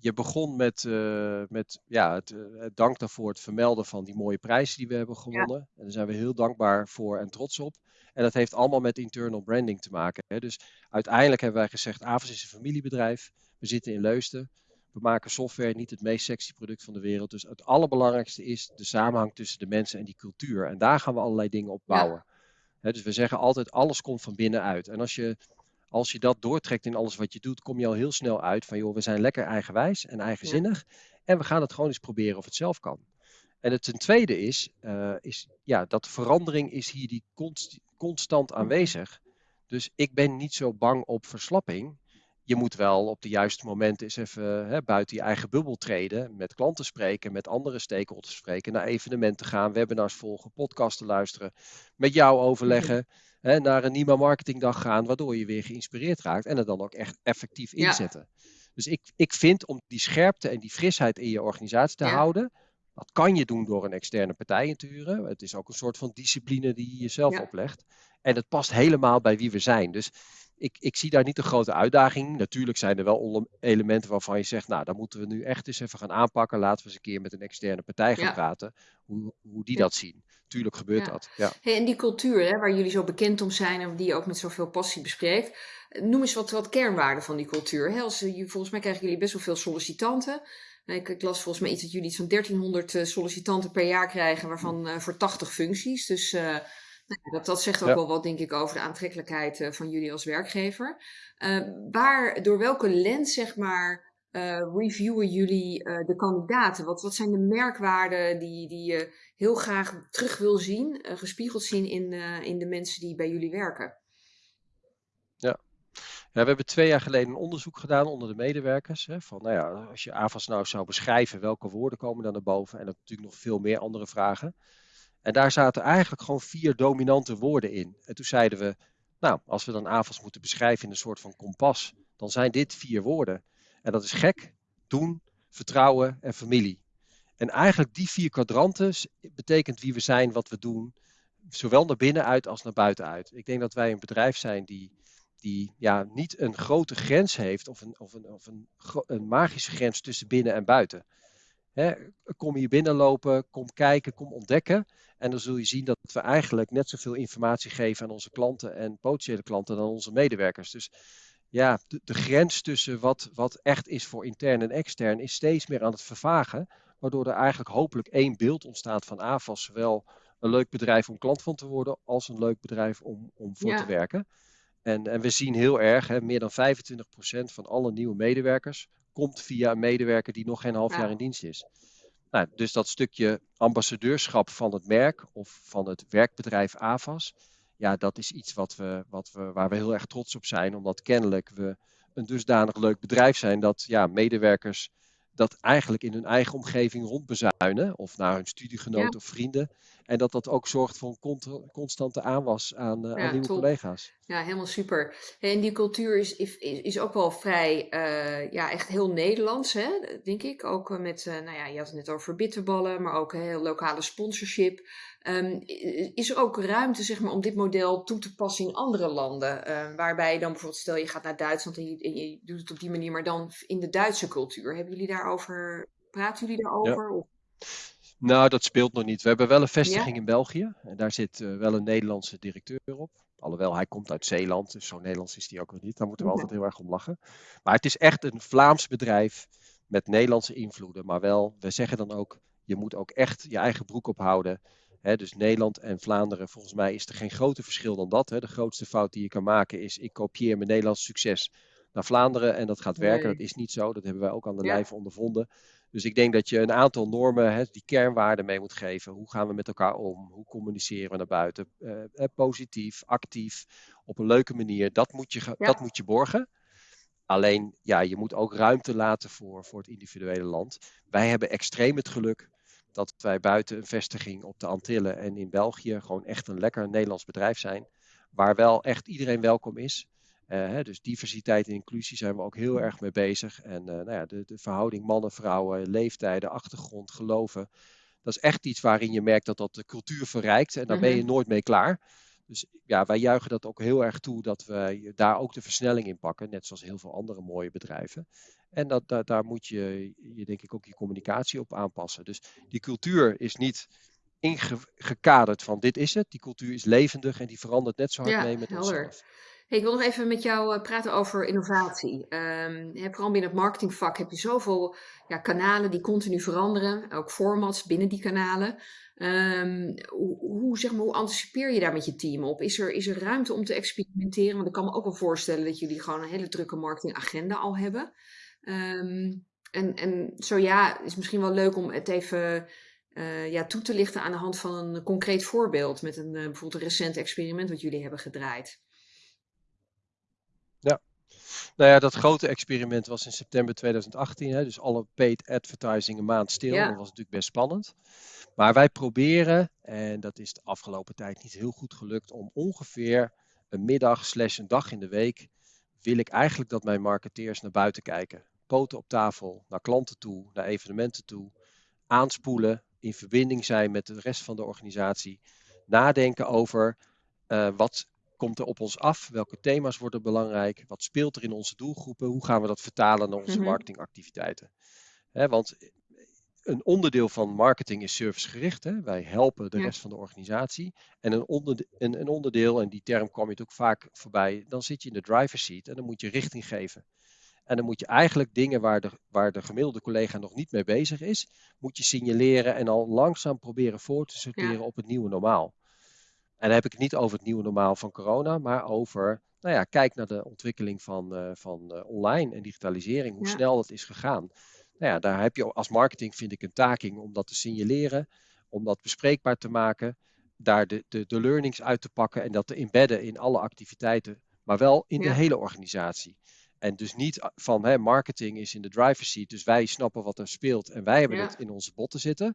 Je begon met, uh, met ja, het, het, dank daarvoor, het vermelden van die mooie prijzen die we hebben gewonnen. En daar zijn we heel dankbaar voor en trots op. En dat heeft allemaal met internal branding te maken. Hè? Dus uiteindelijk hebben wij gezegd, Avas is een familiebedrijf. We zitten in Leusden. We maken software, niet het meest sexy product van de wereld. Dus het allerbelangrijkste is de samenhang tussen de mensen en die cultuur. En daar gaan we allerlei dingen op bouwen. dus we zeggen altijd, alles komt van binnenuit. En als je, als je dat doortrekt in alles wat je doet, kom je al heel snel uit van, joh, we zijn lekker eigenwijs en eigenzinnig. En we gaan het gewoon eens proberen of het zelf kan. En het ten tweede is, uh, is ja, dat verandering is hier die const, constant aanwezig. Dus ik ben niet zo bang op verslapping je moet wel op de juiste momenten eens even hè, buiten je eigen bubbel treden. Met klanten spreken, met andere stakeholders spreken, naar evenementen gaan, webinars volgen, podcasten luisteren. Met jou overleggen, hè, naar een Nima Marketingdag gaan, waardoor je weer geïnspireerd raakt. En het dan ook echt effectief inzetten. Dus ik, ik vind om die scherpte en die frisheid in je organisatie te houden. Dat kan je doen door een externe partij in te huren. Het is ook een soort van discipline die je jezelf oplegt. En het past helemaal bij wie we zijn. Dus ik, ik zie daar niet een grote uitdaging. Natuurlijk zijn er wel elementen waarvan je zegt, nou, dan moeten we nu echt eens even gaan aanpakken. Laten we eens een keer met een externe partij gaan praten, hoe, hoe die dat zien. Tuurlijk gebeurt dat. Ja. Hey, en die cultuur, hè, waar jullie zo bekend om zijn en die je ook met zoveel passie bespreekt. Noem eens wat, wat kernwaarden van die cultuur. Hè? Als, volgens mij krijgen jullie best wel veel sollicitanten. Ik, ik, las volgens mij iets dat jullie iets van 1300 eh, sollicitanten per jaar krijgen, waarvan uh, voor 80 functies. Dus uh, nou, dat, dat zegt ook wel wat, denk ik, over de aantrekkelijkheid uh, van jullie als werkgever. Uh, waar, door welke lens, zeg maar, uh, reviewen jullie de kandidaten? Wat, wat zijn de merkwaarden die, die je heel graag terug wil zien, gespiegeld zien in, in de mensen die bij jullie werken? Ja. Ja, we hebben twee jaar geleden een onderzoek gedaan onder de medewerkers. Hè, van, nou ja, als je AVAS nou zou beschrijven, welke woorden komen dan naar boven? En natuurlijk nog veel meer andere vragen. En daar zaten eigenlijk gewoon vier dominante woorden in. En toen zeiden we, nou, als we dan AVAS moeten beschrijven in een soort van kompas, dan zijn dit vier woorden. En dat is gek, doen, vertrouwen en familie. En eigenlijk die vier kwadranten betekent wie we zijn, wat we doen, zowel naar binnen uit als naar buiten uit. Ik denk dat wij een bedrijf zijn die, die ja, niet een grote grens heeft of, een, of, een, of een, een magische grens tussen binnen en buiten. Hè, kom hier binnenlopen, kom kijken, kom ontdekken. En dan zul je zien dat we eigenlijk net zoveel informatie geven aan onze klanten en potentiële klanten dan onze medewerkers. Dus ja, de, de, grens tussen wat, wat echt is voor intern en extern is steeds meer aan het vervagen. Waardoor er eigenlijk hopelijk één beeld ontstaat van AFAS. Zowel een leuk bedrijf om klant van te worden, als een leuk bedrijf om, om voor te werken. En, en we zien heel erg, hè, meer dan 25% van alle nieuwe medewerkers komt via een medewerker die nog geen half jaar in dienst is. Nou, dus dat stukje ambassadeurschap van het merk of van het werkbedrijf AVAS, ja, dat is iets wat we, wat we, waar we heel erg trots op zijn, omdat kennelijk we een dusdanig leuk bedrijf zijn dat ja, medewerkers dat eigenlijk in hun eigen omgeving rondbezuinen, of naar hun studiegenoten of vrienden. En dat dat ook zorgt voor een constante aanwas aan, uh, aan nieuwe collega's. Ja, helemaal super. En die cultuur is, is, is ook wel vrij, uh, ja, echt heel Nederlands, hè, denk ik. Ook eh, met, uh, nou ja, je had het net over bitterballen, maar ook heel lokale sponsorship. Um, is er ook ruimte, zeg maar, om dit model toe te passen in andere landen? Uh, waarbij je dan bijvoorbeeld, stel je gaat naar Duitsland en je, en je, doet het op die manier, maar dan in de Duitse cultuur. Hebben jullie daarover, praten jullie daarover? Ja. Nou, dat speelt nog niet. We hebben wel een vestiging in België. En daar zit uh, wel een Nederlandse directeur op. Alhoewel, hij komt uit Zeeland, dus zo Nederlands is hij ook nog niet. Daar moeten we altijd heel erg om lachen. Maar het is echt een Vlaams bedrijf met Nederlandse invloeden. Maar wel, we zeggen dan ook, je moet ook echt je eigen broek ophouden. He, dus Nederland en Vlaanderen, volgens mij is er geen groter verschil dan dat. He. De grootste fout die je kan maken is, ik kopieer mijn Nederlands succes naar Vlaanderen en dat gaat werken. Dat is niet zo, dat hebben wij ook aan de ja. lijve ondervonden. Dus ik denk dat je een aantal normen, die kernwaarden mee moet geven. Hoe gaan we met elkaar om? Hoe communiceren we naar buiten? Uh, positief, actief, op een leuke manier. Dat moet je, ja. dat moet je borgen. Alleen, ja, je moet ook ruimte laten voor, voor het individuele land. Wij hebben extreem het geluk dat wij buiten een vestiging op de Antillen en in België gewoon echt een lekker Nederlands bedrijf zijn. Waar wel echt iedereen welkom is. hè, dus diversiteit en inclusie zijn we ook heel erg mee bezig. En nou ja, de, de verhouding mannen, vrouwen, leeftijden, achtergrond, geloven. Dat is echt iets waarin je merkt dat dat de cultuur verrijkt. En daar ben je mhm. nooit mee klaar. Dus ja, wij juichen dat ook heel erg toe dat we daar ook de versnelling in pakken, net zoals heel veel andere mooie bedrijven. En dat, daar, daar moet je, je denk ik ook je communicatie op aanpassen. Dus die cultuur is niet ingekaderd van dit is het. Die cultuur is levendig en die verandert net zo hard mee met helder. onszelf. Hey, ik wil nog even met jou eh, praten over innovatie. Um, vooral binnen het marketingvak heb je zoveel ja, kanalen die continu veranderen, ook formats binnen die kanalen. Um, hoe, zeg maar, hoe anticipeer je daar met je team op? Is er, is er ruimte om te experimenteren? Want ik kan me ook wel voorstellen dat jullie gewoon een hele drukke marketingagenda al hebben. Um, en, en zo ja, is misschien wel leuk om het even uh, ja, toe te lichten aan de hand van een concreet voorbeeld. Met een, uh, bijvoorbeeld een recent experiment wat jullie hebben gedraaid. Nou ja, dat grote experiment was in september 2018. Hè, dus alle paid advertising een maand stil. Dat was natuurlijk best spannend. Maar wij proberen, en dat is de afgelopen tijd niet heel goed gelukt, om ongeveer een middag slash een dag in de week wil ik eigenlijk dat mijn marketeers naar buiten kijken. Poten op tafel, naar klanten toe, naar evenementen toe. Aanspoelen, in verbinding zijn met de rest van de organisatie. Nadenken over uh, wat komt er op ons af? Welke thema's worden belangrijk? Wat speelt er in onze doelgroepen? Hoe gaan we dat vertalen naar onze mhm. marketingactiviteiten? want een onderdeel van marketing is servicegericht. Hè? Wij helpen de rest van de organisatie. En een, onderdeel, een, een, onderdeel, en die term kwam je ook vaak voorbij, dan zit je in de driver's seat en dan moet je richting geven. En dan moet je eigenlijk dingen waar de, waar de gemiddelde collega nog niet mee bezig is, moet je signaleren en al langzaam proberen voor te sorteren op het nieuwe normaal. En dan heb ik het niet over het nieuwe normaal van corona, maar over, nou ja, kijk naar de ontwikkeling van, uh, van uh, online en digitalisering, hoe snel dat is gegaan. Nou ja, daar heb je als marketing, vind ik, een taking om dat te signaleren, om dat bespreekbaar te maken, daar de, de, de learnings uit te pakken en dat te embedden in alle activiteiten, maar wel in de hele organisatie. En dus niet van hè, marketing is in de driver's seat, dus wij snappen wat er speelt en wij hebben het in onze botten zitten.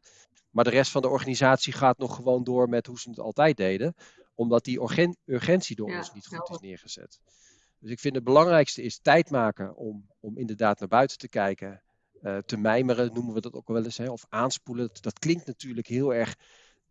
Maar de rest van de organisatie gaat nog gewoon door met hoe ze het altijd deden, omdat die urgentie door ons niet goed is neergezet. Dus ik vind het belangrijkste is tijd maken om, om inderdaad naar buiten te kijken uh, te mijmeren, noemen we dat ook wel eens, hè, of aanspoelen. Dat, klinkt natuurlijk heel erg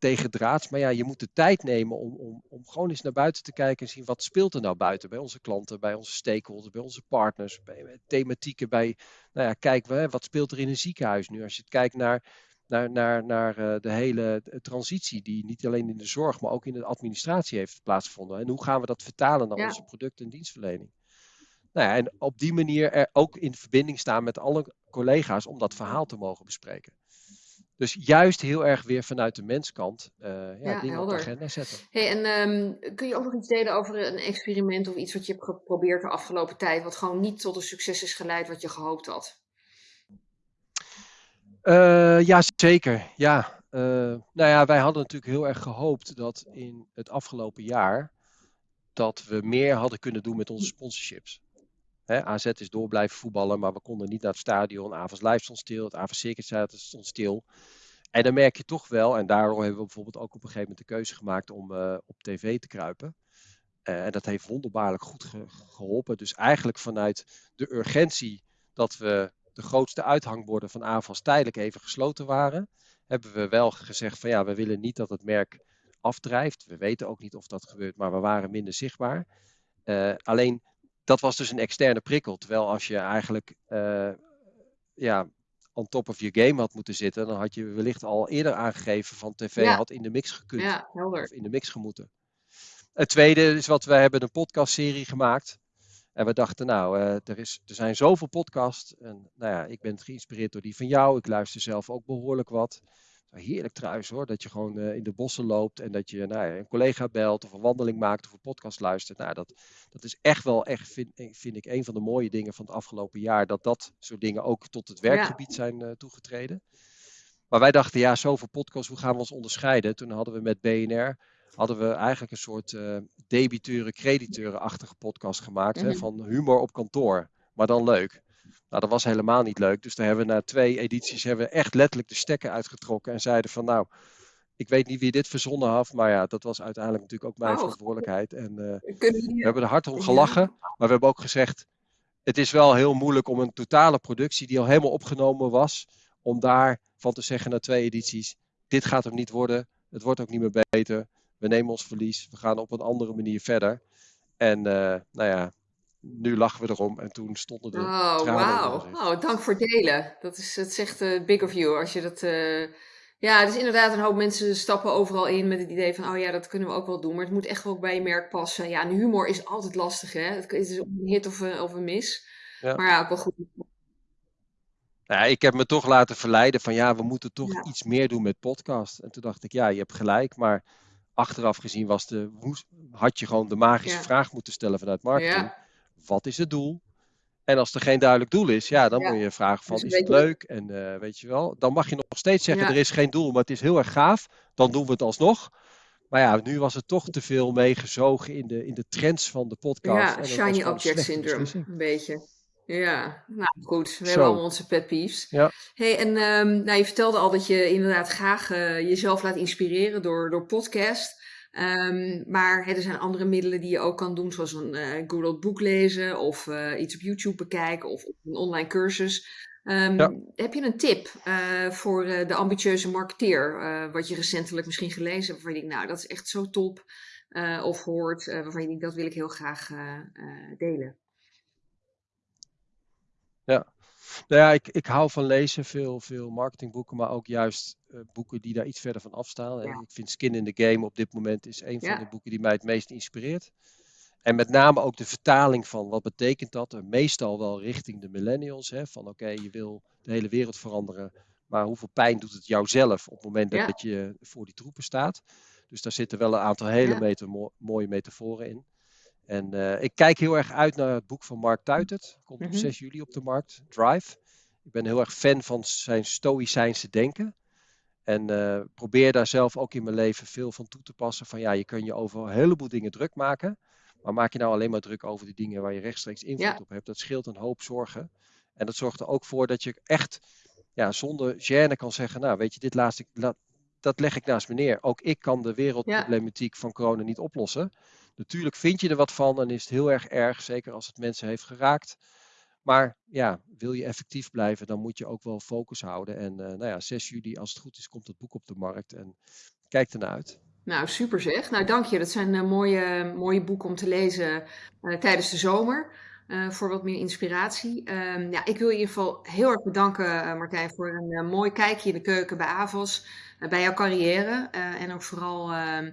tegendraads, maar ja, je moet de tijd nemen om, om, om gewoon eens naar buiten te kijken en zien wat speelt er nou buiten bij onze klanten, bij onze stakeholders, bij onze partners, bij, thematieken, bij, nou ja, kijk, wat speelt er in een ziekenhuis nu? Als je kijkt naar, naar, naar, naar uh, de hele transitie die niet alleen in de zorg, maar ook in de administratie heeft plaatsgevonden. En hoe gaan we dat vertalen naar onze product- en dienstverlening? Nou ja, en op die manier er ook in verbinding staan met alle collega's om dat verhaal te mogen bespreken. Dus juist heel erg weer vanuit de menskant uh, ja, ja, dingen helder. op de agenda zetten. Hey, en um, kun je ook nog iets delen over een experiment of iets wat je hebt geprobeerd de afgelopen tijd, wat gewoon niet tot een succes is geleid wat je gehoopt had? Uh, ja, zeker. Ja. Uh, nou ja, wij hadden natuurlijk heel erg gehoopt dat in het afgelopen jaar dat we meer hadden kunnen doen met onze sponsorships. AZ is door blijven voetballen, maar we konden niet naar het stadion. Avonds Live stond stil, het Avonds Circuit stond stil. En dan merk je toch wel, en daarom hebben we bijvoorbeeld ook op een gegeven moment de keuze gemaakt om uh, op tv te kruipen. Uh, en dat heeft wonderbaarlijk goed ge geholpen. Dus eigenlijk vanuit de urgentie dat we de grootste uithangborden van AVAS tijdelijk even gesloten waren, hebben we wel gezegd van ja, we willen niet dat het merk afdrijft. We weten ook niet of dat gebeurt, maar we waren minder zichtbaar. Uh, alleen dat was dus een externe prikkel. Terwijl als je eigenlijk uh, ja, on top of je game had moeten zitten, dan had je wellicht al eerder aangegeven van tv had in de mix gekund. Ja, of in de mix gemoeten. Het tweede is wat we hebben een podcastserie gemaakt. En we dachten, nou, uh, er, is, er zijn zoveel podcasts. En nou ja, ik ben geïnspireerd door die van jou. Ik luister zelf ook behoorlijk wat heerlijk trouwens hoor, dat je gewoon uh, in de bossen loopt en dat je nou, een collega belt of een wandeling maakt of een podcast luistert. Nou, dat, dat is echt wel, echt, vind, eh, vind ik, een van de mooie dingen van het afgelopen jaar, dat dat soort dingen ook tot het werkgebied zijn uh, toegetreden. Maar wij dachten, ja, zoveel podcasts, hoe gaan we ons onderscheiden? Toen hadden we met BNR, hadden we eigenlijk een soort uh, debiteuren-crediteuren-achtige podcast gemaakt, hè, mhm. van humor op kantoor, maar dan leuk. Nou, dat was helemaal niet leuk. Dus daar hebben we na twee edities hebben we echt letterlijk de stekker uitgetrokken en zeiden van nou, ik weet niet wie dit verzonnen had, maar ja, dat was uiteindelijk natuurlijk ook mijn Oh. verantwoordelijkheid. En eh, we hebben er hard om gelachen, maar we hebben ook gezegd, het is wel heel moeilijk om een totale productie die al helemaal opgenomen was, om daarvan te zeggen na twee edities, dit gaat hem niet worden, het wordt ook niet meer beter, we nemen ons verlies, we gaan op een andere manier verder. En eh, nou ja, nu lachen we erom en toen stonden de Oh, tranen in wauw. Oh, dank voor het delen. Dat is, is echt eh, big of you. Als je dat, eh, ja, het is inderdaad een hoop mensen stappen overal in met het idee van, oh ja, dat kunnen we ook wel doen. Maar het moet echt wel bij je merk passen. Ja, en humor is altijd lastig, hè. Het is een hit of een, of een mis. Ja. Maar ja, ook wel goed. Nou ja, ik heb me toch laten verleiden van ja, we moeten toch Ja. iets meer doen met podcast. En toen dacht ik, ja, je hebt gelijk, maar achteraf gezien was de, had je gewoon de magische Ja. vraag moeten stellen vanuit marketing. Wat is het doel? En als er geen duidelijk doel is, ja, dan Ja. moet je vragen van, Dus is het leuk? En eh, weet je wel, dan mag je nog steeds zeggen, Ja. er is geen doel, maar het is heel erg gaaf. Dan doen we het alsnog. Maar ja, nu was het toch te veel meegezogen in de, in de trends van de podcast. ja shiny object syndrome, een beetje. Ja, nou goed, we Zo. hebben allemaal onze pet peeves. Ja. Hey, en ehm, nou, je vertelde al dat je inderdaad graag eh, jezelf laat inspireren door, door podcast. Ehm, maar er zijn andere middelen die je ook kan doen, zoals een eh Google boek lezen of eh, iets op YouTube bekijken of een online cursus. Ehm, Ja. Heb je een tip eh, voor de ambitieuze marketeer, wat je recentelijk misschien gelezen hebt, waarvan je denkt, nou, dat is echt zo top, of hoort, waarvan je denkt, dat wil ik heel graag delen? Nou ja, ik, ik hou van lezen, veel, veel marketingboeken, maar ook juist eh, boeken die daar iets verder van afstaan. En ik vind Skin in the Game op dit moment is een Ja. van de boeken die mij het meest inspireert. En met name ook de vertaling van wat betekent dat, meestal wel richting de millennials. Hè, van oké, je wil de hele wereld veranderen, maar hoeveel pijn doet het jouzelf op het moment Ja. dat je voor die troepen staat. Dus daar zitten wel een aantal hele Ja. meta- mo- mooie metaforen in. En eh, ik kijk heel erg uit naar het boek van Mark Tuitert. Komt Mhm. op 6 juli op de markt. Drive. Ik ben heel erg fan van zijn stoïcijnse denken. En eh, probeer daar zelf ook in mijn leven veel van toe te passen. Van ja, je kan je over een heleboel dingen druk maken. Maar maak je nou alleen maar druk over die dingen waar je rechtstreeks invloed Ja. op hebt. Dat scheelt een hoop zorgen. En dat zorgt er ook voor dat je echt ja, zonder gêne kan zeggen. Nou, weet je, dit laat ik, laat, dat leg ik naast me neer. Ook ik kan de wereldproblematiek van corona niet oplossen. Natuurlijk vind je er wat van en is het heel erg erg, zeker als het mensen heeft geraakt. Maar ja, wil je effectief blijven, dan moet je ook wel focus houden. En eh, nou ja, 6 juli, als het goed is, komt het boek op de markt. En kijk ernaar uit. Nou, super zeg. Nou, dank je. Dat zijn eh, mooie, mooie boeken om te lezen eh, tijdens de zomer. Eh, voor wat meer inspiratie. Ehm, ja, ik wil in ieder geval heel erg bedanken, eh, Martijn, voor een eh, mooi kijkje in de keuken bij Avos. bij jouw carrière. en ook vooral ehm,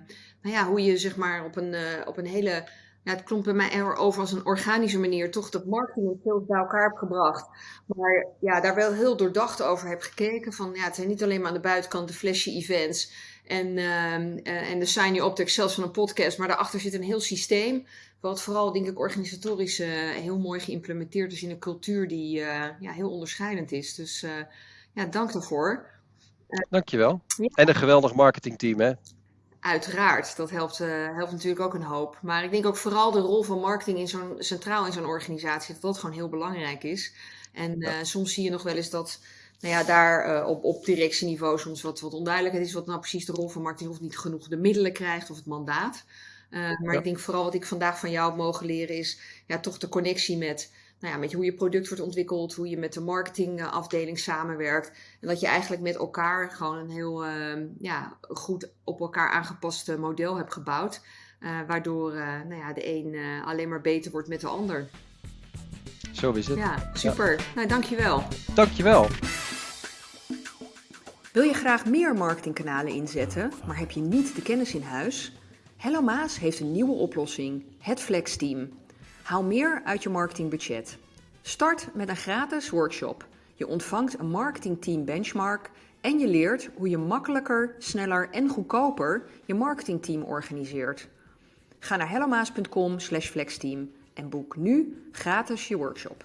nou ja, hoe je zeg maar op een, op een hele. Ja, het klonk bij mij er over als een organische manier toch dat marketing en sales bij elkaar hebt gebracht. Maar ja, daar wel heel doordacht over heb gekeken. Van ja, het zijn niet alleen maar aan de buitenkant de flashy events en, eh, en de shiny optics zelfs van een podcast. Maar daarachter zit een heel systeem. Wat vooral, denk ik, organisatorisch eh, heel mooi geïmplementeerd is in een cultuur die eh, ja, heel onderscheidend is. Dus ja, dank daarvoor. Dankjewel. Ja. En een geweldig marketingteam, hè? Uiteraard, dat helpt, eh, helpt natuurlijk ook een hoop. Maar ik denk ook vooral de rol van marketing in zo'n centraal in zo'n organisatie, dat dat gewoon heel belangrijk is. En eh, soms zie je nog wel eens dat nou ja, daar eh, op, op directieniveau soms wat, wat onduidelijkheid is, wat nou precies de rol van marketing of niet genoeg de middelen krijgt of het mandaat. Maar Ja. ik denk vooral wat ik vandaag van jou heb mogen leren is ja, toch de connectie met, nou ja, met hoe je product wordt ontwikkeld, hoe je met de marketingafdeling samenwerkt. En dat je eigenlijk met elkaar gewoon een heel ehm, ja, goed op elkaar aangepast model hebt gebouwd. eh, waardoor eh, nou ja, de een eh, alleen maar beter wordt met de ander. Zo is het. Ja, super. Nou, dankjewel. Dankjewel. Wil je graag meer marketingkanalen inzetten, maar heb je niet de kennis in huis? Hello Maas heeft een nieuwe oplossing, het Flex Team. Haal meer uit je marketingbudget. Start met een gratis workshop. Je ontvangt een marketingteam benchmark en je leert hoe je makkelijker, sneller en goedkoper je marketingteam organiseert. Ga naar hellomaas.com/flexteam en boek nu gratis je workshop.